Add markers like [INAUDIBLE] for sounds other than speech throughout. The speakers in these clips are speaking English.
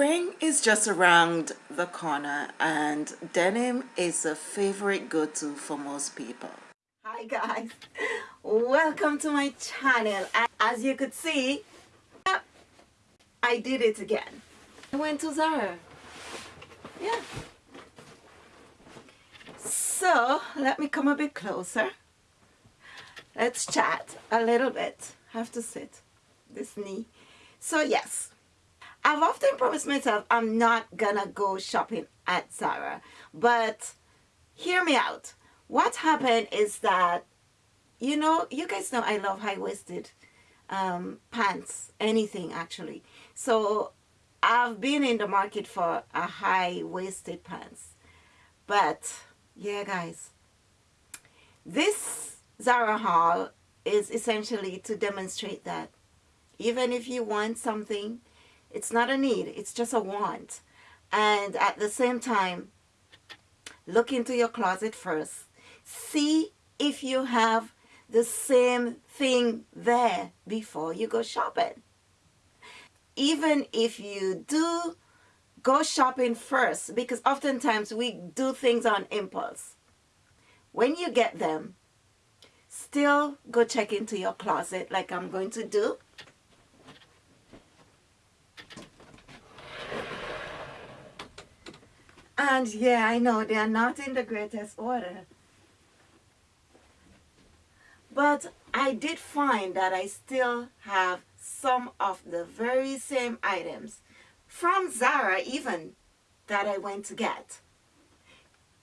Spring is just around the corner and denim is a favorite go-to for most people. Hi guys, welcome to my channel. As you could see, I did it again. I went to Zara. Yeah. So, let me come a bit closer. Let's chat a little bit. have to sit. This knee. So, yes. I've often promised myself I'm not gonna go shopping at Zara. But, hear me out. What happened is that, you know, you guys know I love high-waisted um, pants. Anything, actually. So, I've been in the market for a high-waisted pants. But yeah guys this Zara haul is essentially to demonstrate that even if you want something it's not a need it's just a want and at the same time look into your closet first see if you have the same thing there before you go shopping even if you do go shopping first because oftentimes we do things on impulse. When you get them, still go check into your closet like I'm going to do. And yeah, I know they are not in the greatest order. But I did find that I still have some of the very same items from Zara even that I went to get.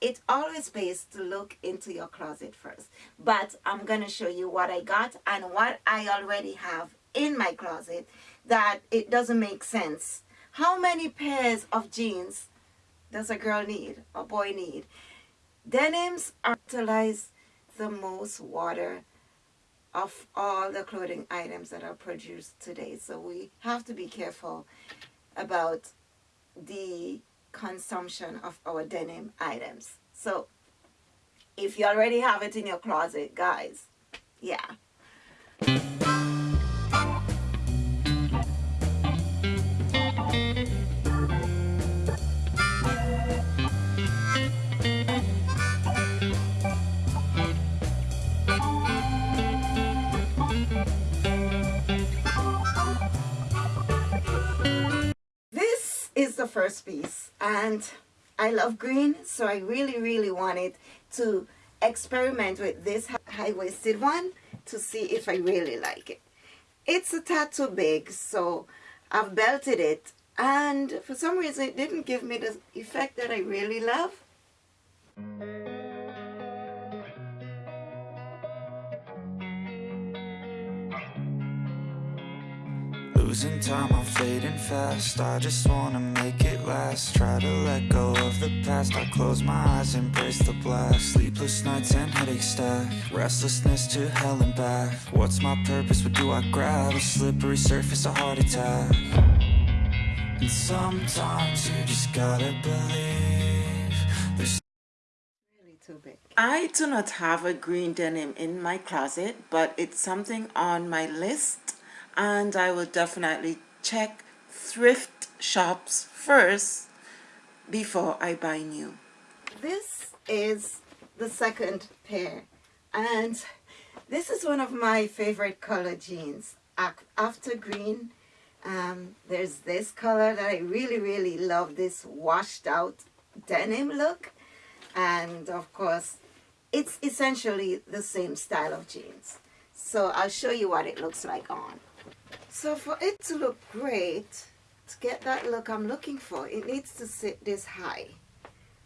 It always pays to look into your closet first. But I'm going to show you what I got and what I already have in my closet that it doesn't make sense. How many pairs of jeans does a girl need, a boy need? Denims are utilize the most water of all the clothing items that are produced today. So we have to be careful about the consumption of our denim items. So if you already have it in your closet, guys, yeah. First piece and I love green so I really really wanted to experiment with this high-waisted one to see if I really like it. It's a tad too big so I've belted it and for some reason it didn't give me the effect that I really love. Losing time, I'm fading fast. I just wanna make it last. Try to let go of the past. I close my eyes, embrace the blast. Sleepless nights and headaches stack. Restlessness to hell and back. What's my purpose, what do I grab? A slippery surface, a heart attack. And sometimes you just gotta believe There's. I do not have a green denim in my closet But it's something on my list and I will definitely check thrift shops first before I buy new. This is the second pair. And this is one of my favorite color jeans. After green um, there's this color that I really really love this washed out denim look. And of course it's essentially the same style of jeans. So I'll show you what it looks like on so for it to look great, to get that look I'm looking for, it needs to sit this high.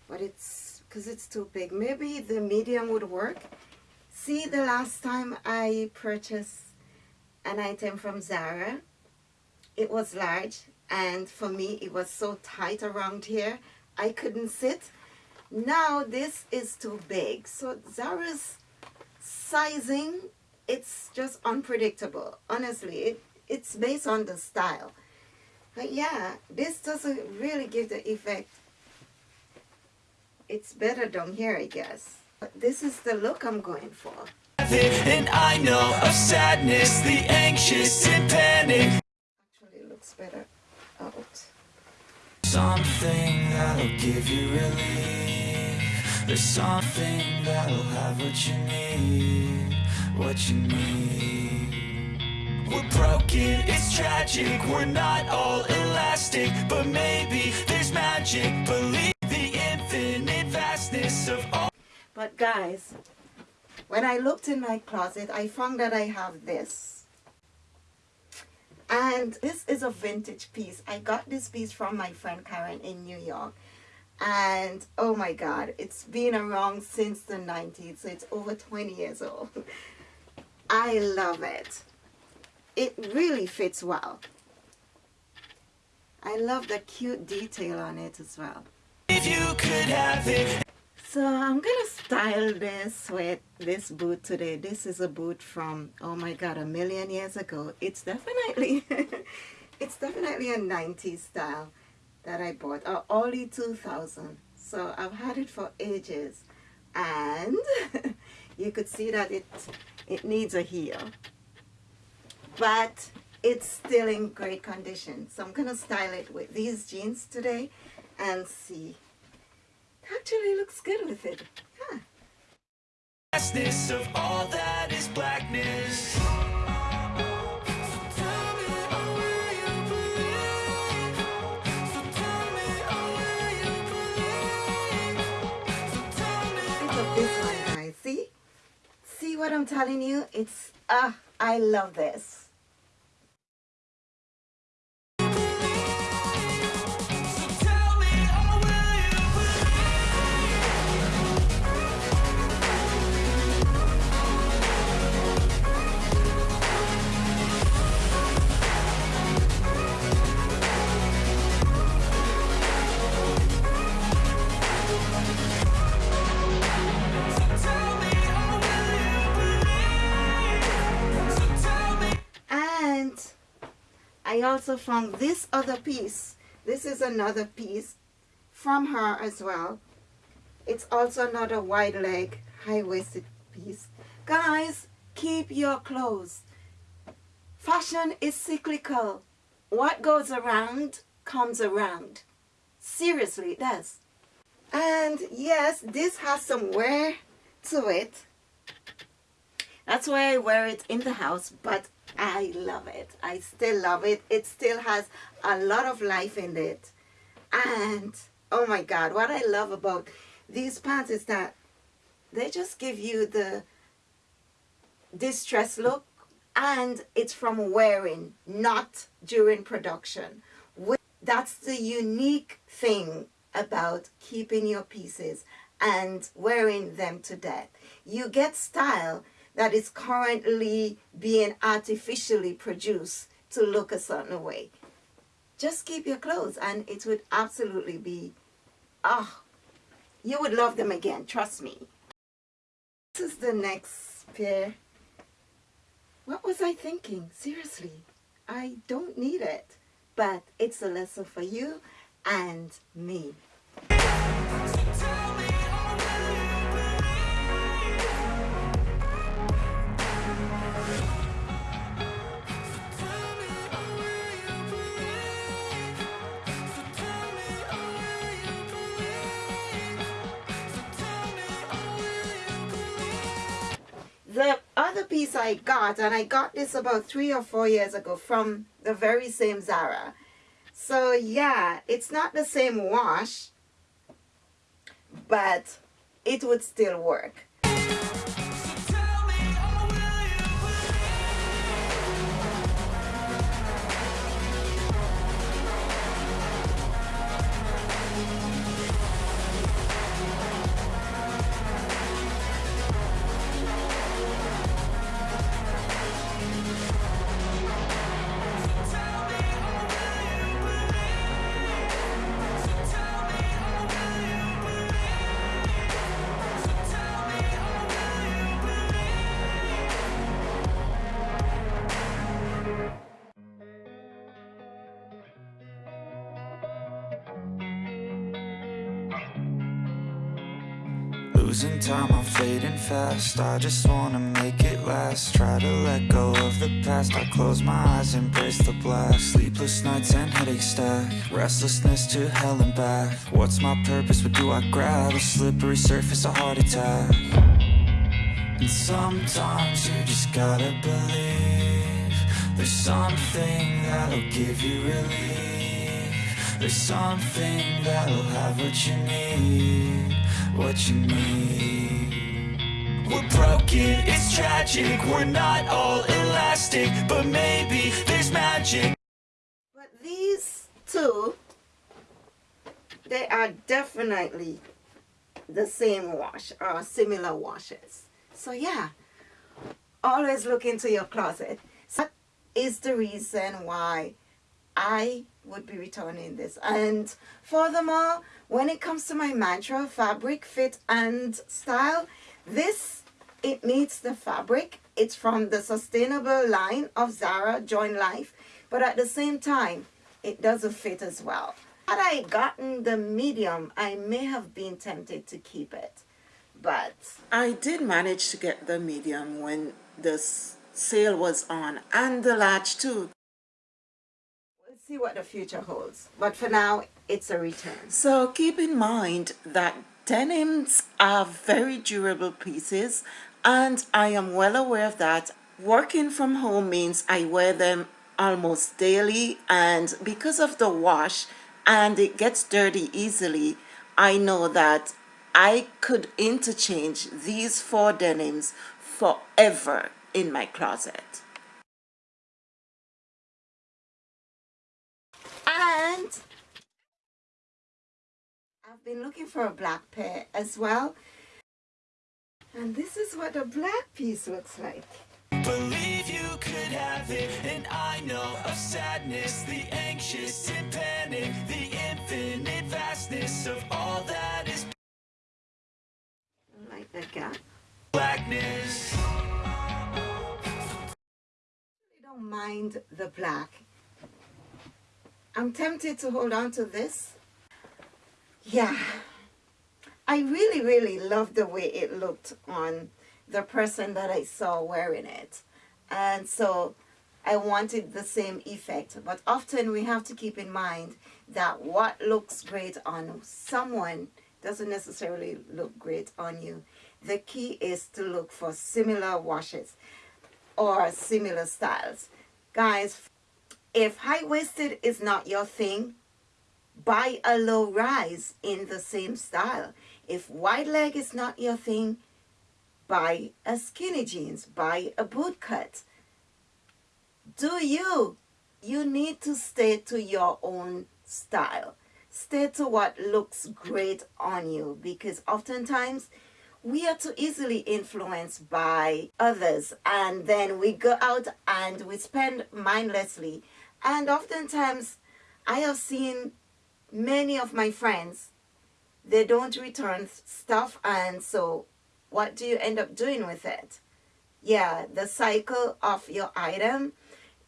But it's, because it's too big. Maybe the medium would work. See, the last time I purchased an item from Zara, it was large. And for me, it was so tight around here, I couldn't sit. Now this is too big. So Zara's sizing, it's just unpredictable. Honestly, it, it's based on the style. But yeah, this doesn't really give the effect. It's better down here, I guess. But this is the look I'm going for. And I know of sadness, the anxious and panic. Actually looks better out. Something that'll give you relief. There's something that'll have what you need, what you need. We're broken, it's tragic. We're not all elastic But maybe there's magic. Believe the infinite vastness of all. But guys, when I looked in my closet, I found that I have this. And this is a vintage piece. I got this piece from my friend Karen in New York. And oh my god it's been around since the 90s so it's over 20 years old. [LAUGHS] I love it it really fits well I love the cute detail on it as well if you could have it so I'm gonna style this with this boot today. This is a boot from, oh my god, a million years ago. It's definitely, [LAUGHS] it's definitely a 90s style that I bought, uh, early 2000. So I've had it for ages. And [LAUGHS] you could see that it, it needs a heel. But it's still in great condition. So I'm gonna style it with these jeans today and see actually looks good with it. Huh. of all that is blackness. this one guys see see what I'm telling you it's ah uh, I love this Also found this other piece. This is another piece from her as well. It's also another wide leg, high-waisted piece. Guys, keep your clothes. Fashion is cyclical. What goes around comes around. Seriously, it does. And yes, this has some wear to it. That's why I wear it in the house, but I love it. I still love it. It still has a lot of life in it. And, oh my God, what I love about these pants is that they just give you the distress look and it's from wearing, not during production. That's the unique thing about keeping your pieces and wearing them to death. You get style that is currently being artificially produced to look a certain way. Just keep your clothes and it would absolutely be, oh, you would love them again, trust me. This is the next pair. What was I thinking? Seriously, I don't need it. But it's a lesson for you and me. Piece I got, and I got this about three or four years ago from the very same Zara. So yeah, it's not the same wash, but it would still work. Time, I'm fading fast. I just wanna make it last. Try to let go of the past. I close my eyes, embrace the blast. Sleepless nights and headaches stack. Restlessness to hell and back. What's my purpose, what do I grab? A slippery surface, a heart attack. And sometimes you just gotta believe There's something that'll give you relief. There's something that'll have what you need what you need We're broken, it's tragic. We're not all elastic But maybe there's magic. But these two They are definitely the same wash or similar washes. So yeah always look into your closet. So that is the reason why I would be returning this. And furthermore when it comes to my mantra fabric fit and style this it meets the fabric. It's from the sustainable line of Zara Join Life. But at the same time it doesn't fit as well. Had I gotten the medium I may have been tempted to keep it. But I did manage to get the medium when the sale was on and the large too see what the future holds. But for now, it's a return. So keep in mind that denims are very durable pieces and I am well aware of that. Working from home means I wear them almost daily and because of the wash and it gets dirty easily, I know that I could interchange these four denims forever in my closet. And I've been looking for a black pair as well. And this is what a black piece looks like. Believe you could have it And I know of sadness The anxious and panic The infinite vastness Of all that is Like that gap. Blackness. I don't mind the black I'm tempted to hold on to this. Yeah, I really, really love the way it looked on the person that I saw wearing it. And so I wanted the same effect. But often we have to keep in mind that what looks great on someone doesn't necessarily look great on you. The key is to look for similar washes or similar styles. Guys, if high-waisted is not your thing, buy a low rise in the same style. If wide leg is not your thing, buy a skinny jeans, buy a boot cut. Do you? You need to stay to your own style. Stay to what looks great on you because oftentimes we are too easily influenced by others and then we go out and we spend mindlessly and oftentimes, I have seen many of my friends, they don't return stuff and so what do you end up doing with it? Yeah, the cycle of your item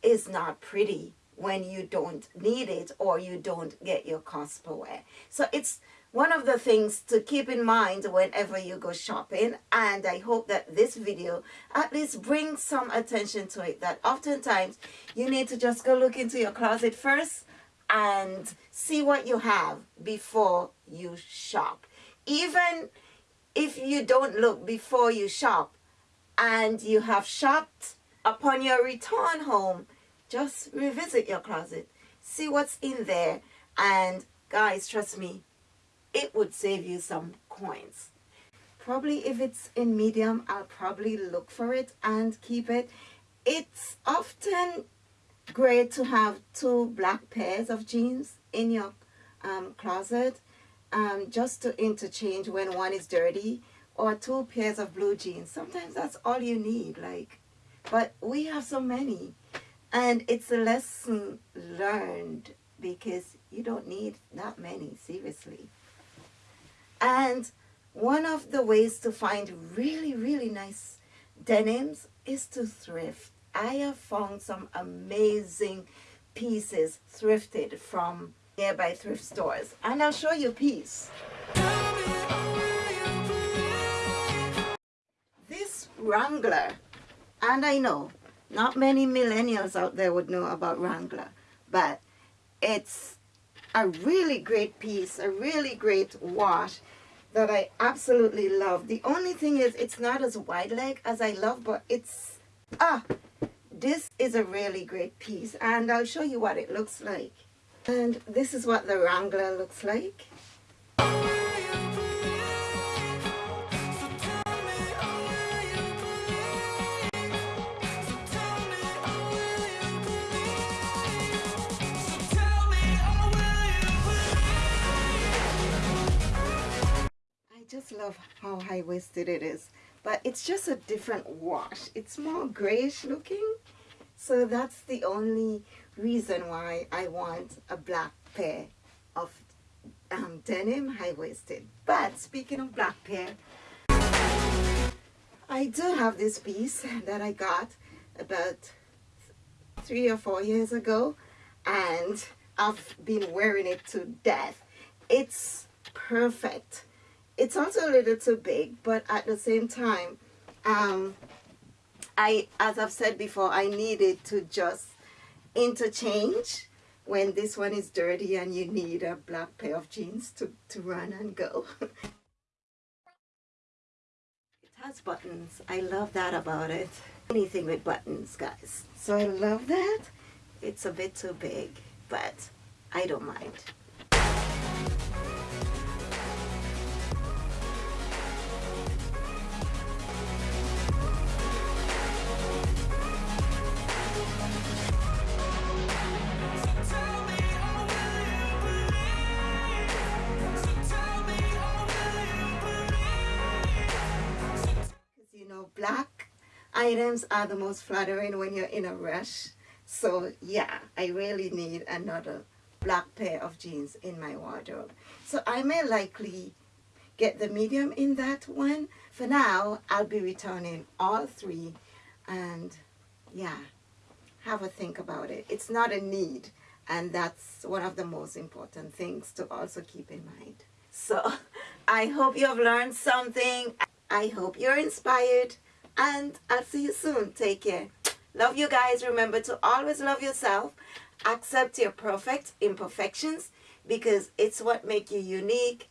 is not pretty when you don't need it or you don't get your cost per wear. So it's one of the things to keep in mind whenever you go shopping and I hope that this video at least brings some attention to it that oftentimes you need to just go look into your closet first and see what you have before you shop. Even if you don't look before you shop and you have shopped upon your return home just revisit your closet see what's in there. And guys trust me it would save you some coins. Probably if it's in medium, I'll probably look for it and keep it. It's often great to have two black pairs of jeans in your um, closet um, just to interchange when one is dirty or two pairs of blue jeans. Sometimes that's all you need. like. But we have so many and it's a lesson learned because you don't need that many, seriously. And one of the ways to find really, really nice denims is to thrift. I have found some amazing pieces thrifted from nearby thrift stores. And I'll show you a piece. This Wrangler. And I know not many millennials out there would know about Wrangler, but it's a really great piece, a really great wash that I absolutely love. The only thing is it's not as wide leg as I love, but it's, ah, this is a really great piece and I'll show you what it looks like. And this is what the Wrangler looks like. Just love how high-waisted it is but it's just a different wash. It's more grayish looking so that's the only reason why I want a black pair of um, denim high-waisted. But speaking of black pair I do have this piece that I got about three or four years ago and I've been wearing it to death. It's perfect it's also a little too big but at the same time um, I as I've said before I needed to just interchange when this one is dirty and you need a black pair of jeans to, to run and go. [LAUGHS] it has buttons. I love that about it. Anything with buttons guys. So I love that. It's a bit too big but I don't mind. Items are the most flattering when you're in a rush. So yeah, I really need another black pair of jeans in my wardrobe. So I may likely get the medium in that one. For now, I'll be returning all three and yeah, have a think about it. It's not a need and that's one of the most important things to also keep in mind. So [LAUGHS] I hope you have learned something. I hope you're inspired and I'll see you soon. Take care. Love you guys. Remember to always love yourself. Accept your perfect imperfections because it's what make you unique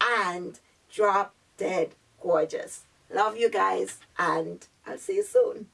and drop dead gorgeous. Love you guys and I'll see you soon.